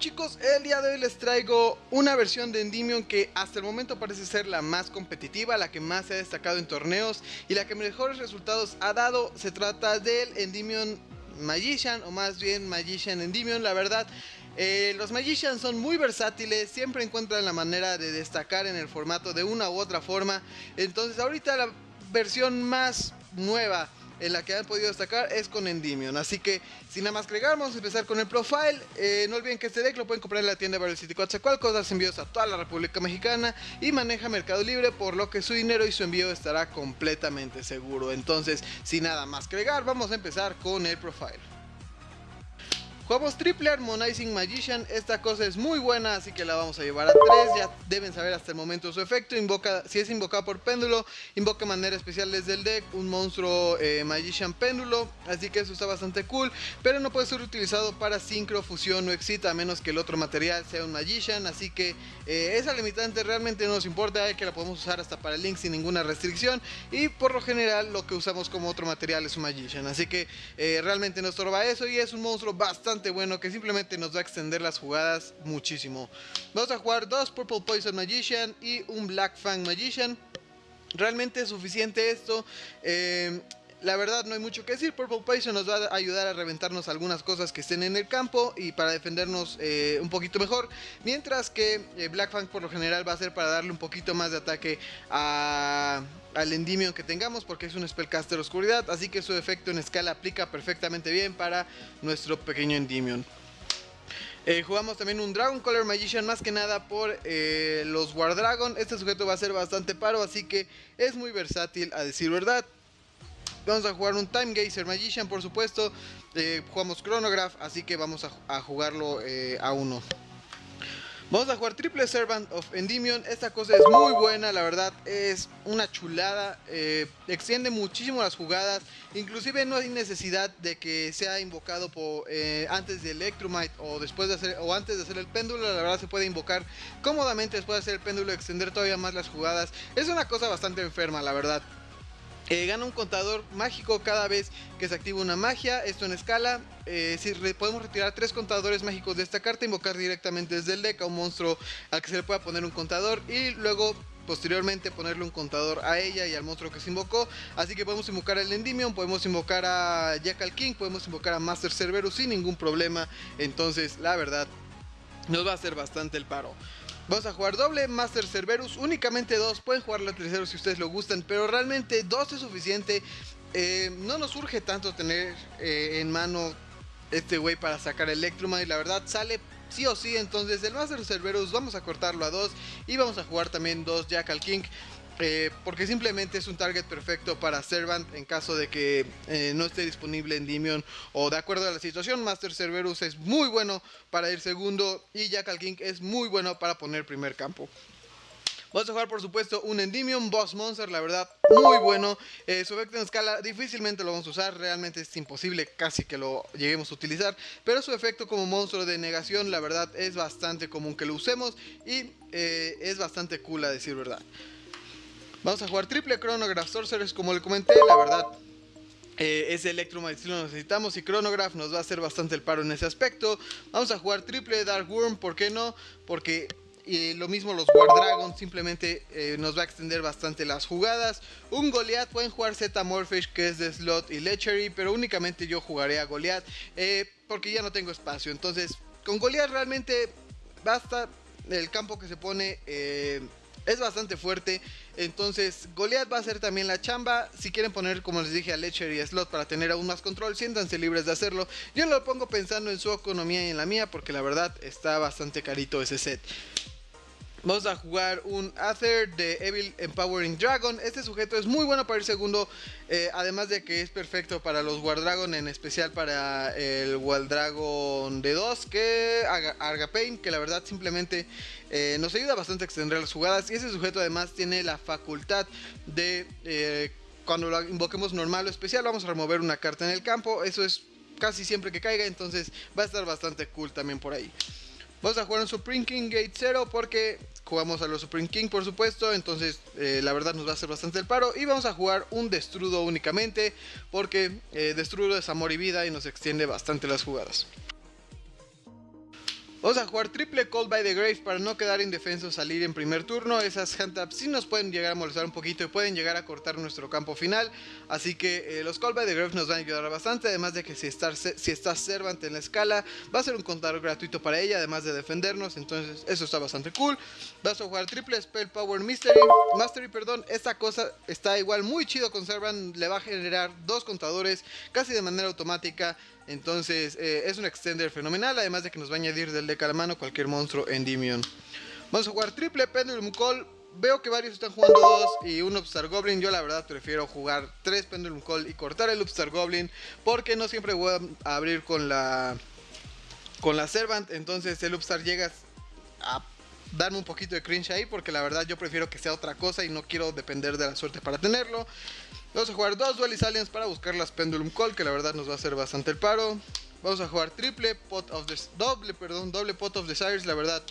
chicos, el día de hoy les traigo una versión de Endymion que hasta el momento parece ser la más competitiva, la que más se ha destacado en torneos y la que mejores resultados ha dado. Se trata del Endymion Magician o más bien Magician Endymion, la verdad. Eh, los Magicians son muy versátiles, siempre encuentran la manera de destacar en el formato de una u otra forma. Entonces ahorita la versión más nueva en la que han podido destacar es con Endymion. Así que, sin nada más agregar, vamos a empezar con el profile. Eh, no olviden que este deck lo pueden comprar en la tienda Battle City Coatzacoalcos, das envíos a toda la República Mexicana y maneja Mercado Libre, por lo que su dinero y su envío estará completamente seguro. Entonces, sin nada más que agregar, vamos a empezar con el profile. Jugamos Triple Harmonizing Magician, esta cosa es muy buena, así que la vamos a llevar a 3, ya deben saber hasta el momento su efecto, invoca, si es invocado por péndulo, invoca manera especial desde el deck un monstruo eh, Magician péndulo, así que eso está bastante cool, pero no puede ser utilizado para sincro, fusión o excita, a menos que el otro material sea un Magician, así que eh, esa limitante realmente no nos importa, que la podemos usar hasta para Link sin ninguna restricción, y por lo general lo que usamos como otro material es un Magician, así que eh, realmente no estorba eso y es un monstruo bastante bueno que simplemente nos va a extender las jugadas muchísimo. Vamos a jugar dos Purple Poison Magician y un Black Fang Magician. Realmente es suficiente esto. Eh, la verdad no hay mucho que decir, Purple Poison nos va a ayudar a reventarnos algunas cosas que estén en el campo y para defendernos eh, un poquito mejor, mientras que eh, Black Fang por lo general va a ser para darle un poquito más de ataque al Endymion que tengamos porque es un Spellcaster Oscuridad, así que su efecto en escala aplica perfectamente bien para nuestro pequeño Endymion. Eh, jugamos también un Dragon Color Magician más que nada por eh, los War Dragon. Este sujeto va a ser bastante paro, así que es muy versátil a decir verdad. Vamos a jugar un Time Gazer Magician, por supuesto. Eh, jugamos Chronograph, así que vamos a, jugarlo a uno. Vamos a jugar Triple Servant of Endymion. Esta cosa es muy buena, la verdad. Es una chulada. Eh, extiende muchísimo las jugadas. Inclusive no hay necesidad de que sea invocado por, eh, antes de Electromite o, después de hacer, o antes de hacer el péndulo. La verdad se puede invocar cómodamente después de hacer el péndulo. Extender todavía más las jugadas. Es una cosa bastante enferma, la verdad. Eh, gana un contador mágico cada vez que se activa una magia, esto en escala. Eh, si podemos retirar tres contadores mágicos de esta carta, invocar directamente desde el deck a un monstruo al que se le pueda poner un contador y luego posteriormente ponerle un contador a ella y al monstruo que se invocó. Así que podemos invocar al Endymion, podemos invocar a Jackal King, podemos invocar a Master Cerberus sin ningún problema. Entonces, la verdad, nos va a hacer bastante el paro. Vamos a jugar doble Master Cerberus, únicamente dos, pueden jugar la tercera si ustedes lo gustan, pero realmente dos es suficiente. Eh, no nos urge tanto tener eh, en mano este güey para sacar Electroma y la verdad sale sí o sí, entonces el Master Cerberus vamos a cortarlo a dos y vamos a jugar también dos Jackal King. Eh, porque simplemente es un target perfecto para Servant en caso de que eh, no esté disponible en Dimion o de acuerdo a la situación. Master Cerberus es muy bueno para ir segundo y Jackal King es muy bueno para poner primer campo. Vamos a jugar por supuesto un Endymion Boss Monster, la verdad muy bueno. Eh, su efecto en escala difícilmente lo vamos a usar, realmente es imposible casi que lo lleguemos a utilizar. Pero su efecto como monstruo de negación la verdad es bastante común que lo usemos y es bastante cool a decir verdad. Vamos a jugar triple Chronograph Sorcerers, como le comenté, la verdad. Eh, ese Electromite lo necesitamos y Chronograph nos va a hacer bastante el paro en ese aspecto. Vamos a jugar triple Dark Worm, ¿por qué no? Porque lo mismo los War Dragon simplemente eh, nos va a extender bastante las jugadas. Un Goliath, pueden jugar Z Morphish que es de Slot y Lechery, pero únicamente yo jugaré a Goliath eh, porque ya no tengo espacio. Entonces, con Goliath realmente basta el campo que se pone eh, es bastante fuerte. Entonces, Goliath va a hacer también la chamba. Si quieren poner, como les dije, a Lecher y a Slot para tener aún más control, siéntanse libres de hacerlo. Yo lo pongo pensando en su economía y en la mía, porque la verdad está bastante carito ese set. Vamos a jugar un Aether de Evil Empowering Dragon. Este sujeto es muy bueno para el segundo. Eh, además de que es perfecto para los War Dragon. En especial para el War Dragon de 2. Que Argapain. Que la verdad simplemente eh, nos ayuda bastante a extender las jugadas. Y ese sujeto además tiene la facultad de... Eh, cuando lo invoquemos normal o especial. Vamos a remover una carta en el campo. Eso es casi siempre que caiga. Entonces va a estar bastante cool también por ahí. Vamos a jugar un Supreme King Gate 0 porque jugamos a los Supreme King por supuesto, entonces eh, la verdad nos va a hacer bastante el paro. Y vamos a jugar un Destrudo únicamente porque eh, Destrudo es amor y vida y nos extiende bastante las jugadas. Vamos a jugar triple Call by the Grave para no quedar indefenso salir en primer turno. Esas handtaps sí nos pueden llegar a molestar un poquito y pueden llegar a cortar nuestro campo final. Así que eh, los Call by the Grave nos van a ayudar bastante. Además de que si si está Servant en la escala, va a ser un contador gratuito para ella. Además de defendernos. Entonces eso está bastante cool. Vas a jugar triple Spell Power Mystery. Mastery, perdón. Esta cosa está igual muy chido con Servant. Le va a generar dos contadores casi de manera automática. Entonces eh, es un extender fenomenal, además de que nos va a añadir del deck a la mano cualquier monstruo Endymion. Vamos a jugar triple Pendulum Call. Veo que varios están jugando dos y un Upstar Goblin. Yo la verdad prefiero jugar tres Pendulum Call y cortar el Upstar Goblin. Porque no siempre voy a abrir con la, con la Servant. Entonces el Upstar llega a darme un poquito de cringe ahí. Porque la verdad yo prefiero que sea otra cosa y no quiero depender de la suerte para tenerlo. Vamos a jugar dos Duelis Aliens para buscar las Pendulum Call, que la verdad nos va a hacer bastante el paro. Vamos a jugar triple pot of the doble, perdón, doble pot of desires, la verdad.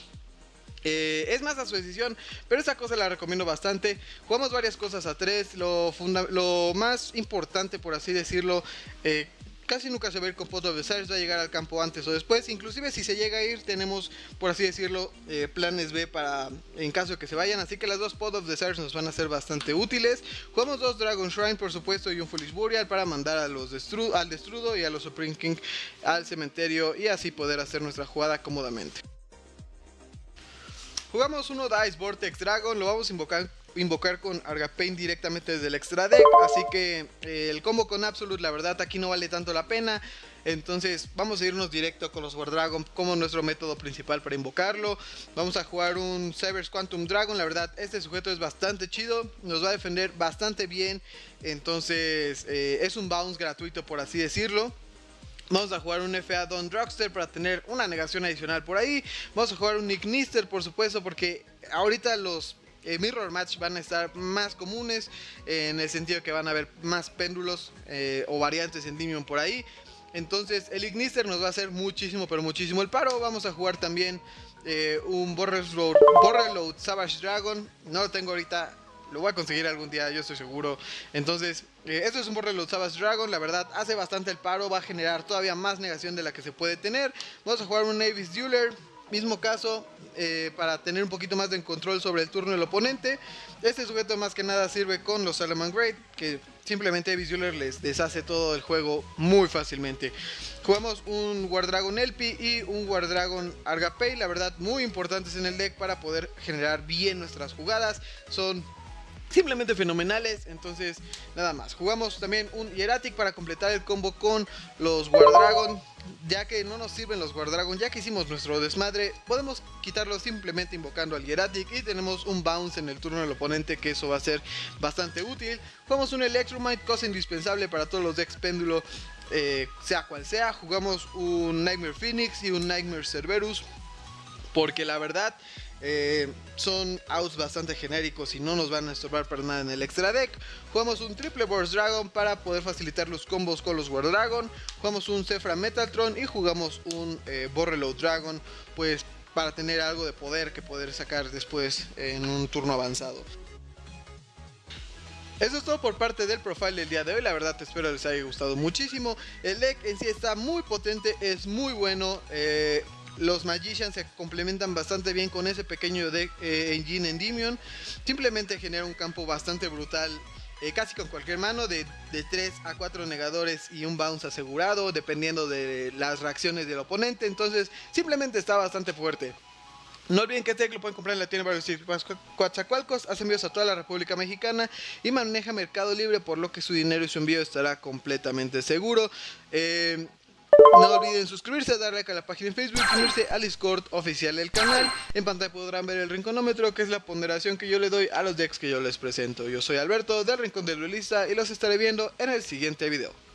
Eh, es más a su decisión, pero esa cosa la recomiendo bastante. Jugamos varias cosas a tres. Lo, lo más importante, por así decirlo, eh, casi nunca se ir con Pot of Desires, va a llegar al campo antes o después. Inclusive si se llega a ir, tenemos, por así decirlo, eh, planes B para en caso de que se vayan. Así que las dos Pot of Desires nos van a ser bastante útiles. Jugamos dos Dragon Shrine, por supuesto, y un Foolish Burial para mandar a los al Destrudo y a los Supreme King al cementerio y así poder hacer nuestra jugada cómodamente. Jugamos uno Dice Vortex Dragon, lo vamos a invocar invocar con Argapain directamente desde el extra deck. Así que eh, el combo con Absolute, la verdad, aquí no vale tanto la pena. Entonces vamos a irnos directo con los War Dragon como nuestro método principal para invocarlo. Vamos a jugar un Cyber's Quantum Dragon. La verdad, este sujeto es bastante chido. Nos va a defender bastante bien. Entonces eh, es un bounce gratuito por así decirlo. Vamos a jugar un FA Don Drugster para tener una negación adicional por ahí. Vamos a jugar un Nick Nister, por supuesto, porque ahorita los eh, mirror match van a estar más comunes en el sentido que van a haber más péndulos eh, o variantes en Dimion por ahí. Entonces el Ignister nos va a hacer muchísimo, pero muchísimo el paro. Vamos a jugar también eh, un Borreload Savage Dragon. No lo tengo ahorita, lo voy a conseguir algún día, yo estoy seguro. Entonces, esto es un Borreload Savage Dragon. La verdad, hace bastante el paro, va a generar todavía más negación de la que se puede tener. Vamos a jugar un Navis Dueler. Mismo caso, eh, para tener un poquito más de control sobre el turno del oponente. Este sujeto más que nada sirve con los Salaman Great, que simplemente Visualer les deshace todo el juego muy fácilmente. Jugamos un War Dragon Elpi y un War Dragon Argapay, la verdad muy importantes en el deck para poder generar bien nuestras jugadas. Son simplemente fenomenales. Entonces, nada más. Jugamos también un Hieratic para completar el combo con los War Dragon ya que no nos sirven los Guardragon, ya que hicimos nuestro desmadre, podemos quitarlo simplemente invocando al Hieratic y tenemos un bounce en el turno del oponente que eso va a ser bastante útil. Jugamos un Electromite, cosa indispensable para todos los decks péndulo, eh, sea cual sea. Jugamos un Nightmare Phoenix y un Nightmare Cerberus, porque la verdad eh, son outs bastante genéricos y no nos van a estorbar para nada en el extra deck. Jugamos un triple Burst Dragon para poder facilitar los combos con los War Dragon. Jugamos un Zephyr Metaltron y jugamos un eh, Borreload Dragon, pues para tener algo de poder que poder sacar después en un turno avanzado. Eso es todo por parte del profile del día de hoy, la verdad espero les haya gustado muchísimo. El deck en sí está muy potente, es muy bueno. Eh, los Magicians se complementan bastante bien con ese pequeño deck eh, engine Endymion. Simplemente genera un campo bastante brutal. Eh, casi con cualquier mano de, de 3 a 4 negadores y un bounce asegurado dependiendo de las reacciones del oponente entonces simplemente está bastante fuerte no olviden que este deck lo pueden comprar en la tienda de Coatzacoalcos, hace envíos a toda la República Mexicana y maneja Mercado Libre, por lo que su dinero y su envío estará completamente seguro. Eh, no olviden suscribirse, darle like a la página en Facebook y unirse al Discord oficial del canal. En pantalla podrán ver el rinconómetro, que es la ponderación que yo le doy a los decks que yo les presento. Yo soy Alberto del Rincón del Duelista y los estaré viendo en el siguiente video.